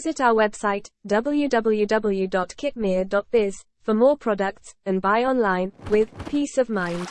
Visit our website, www.kitmere.biz, for more products, and buy online, with peace of mind.